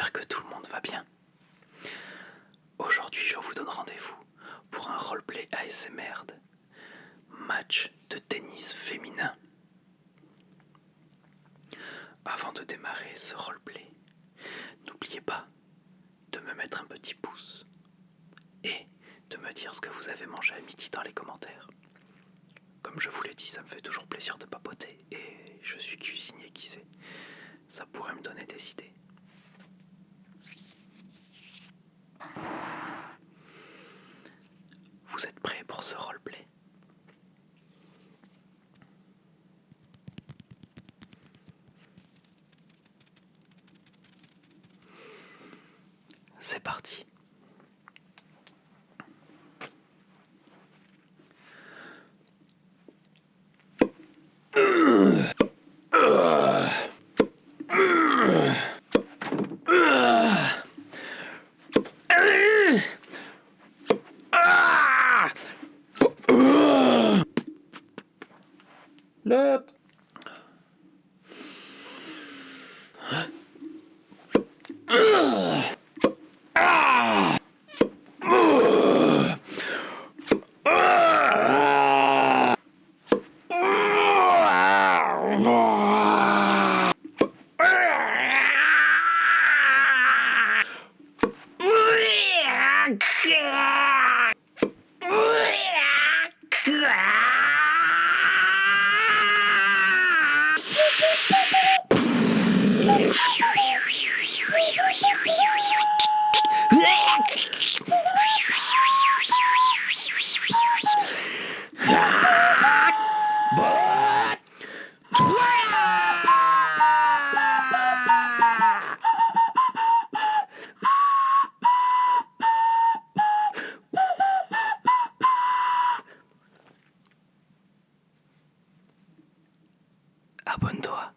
j'espère que tout le monde va bien. Aujourd'hui, je vous donne rendez-vous pour un roleplay ASMR de match de tennis féminin. Avant de démarrer ce roleplay, n'oubliez pas de me mettre un petit pouce et de me dire ce que vous avez mangé à midi dans les commentaires. Comme je vous l'ai dit, ça me fait toujours plaisir de papoter et je suis cuisinier qui sait. Ça pourrait me donner des idées. C'est parti. い。abundua.